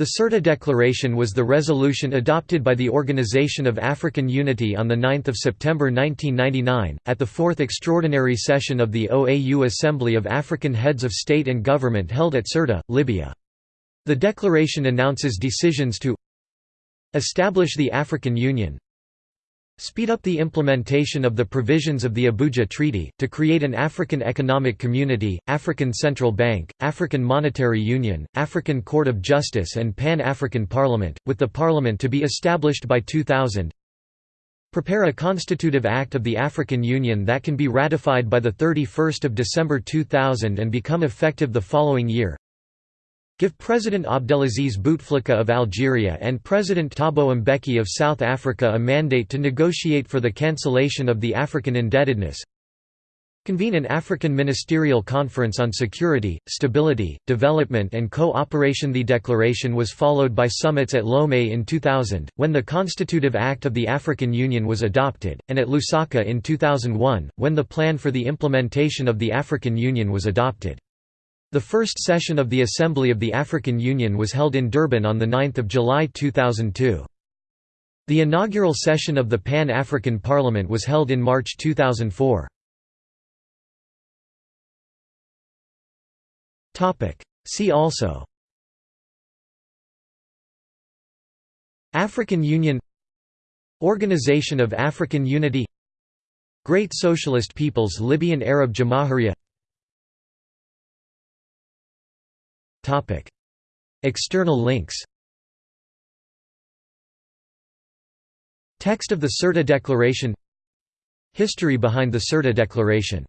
The Sirte Declaration was the resolution adopted by the Organization of African Unity on 9 September 1999, at the fourth extraordinary session of the OAU Assembly of African Heads of State and Government held at Sirte, Libya. The declaration announces decisions to establish the African Union, Speed up the implementation of the provisions of the Abuja Treaty, to create an African Economic Community, African Central Bank, African Monetary Union, African Court of Justice and Pan-African Parliament, with the Parliament to be established by 2000 Prepare a constitutive act of the African Union that can be ratified by 31 December 2000 and become effective the following year Give President Abdelaziz Bouteflika of Algeria and President Thabo Mbeki of South Africa a mandate to negotiate for the cancellation of the African indebtedness. Convene an African Ministerial Conference on Security, Stability, Development and Co-operation The declaration was followed by summits at Lomé in 2000, when the Constitutive Act of the African Union was adopted, and at Lusaka in 2001, when the plan for the implementation of the African Union was adopted. The first session of the Assembly of the African Union was held in Durban on 9 July 2002. The inaugural session of the Pan-African Parliament was held in March 2004. See also. African Union. Organization of African Unity. Great Socialist Peoples Libyan Arab Jamahiriya External links. Text of the Sirte Declaration. History behind the Sirte Declaration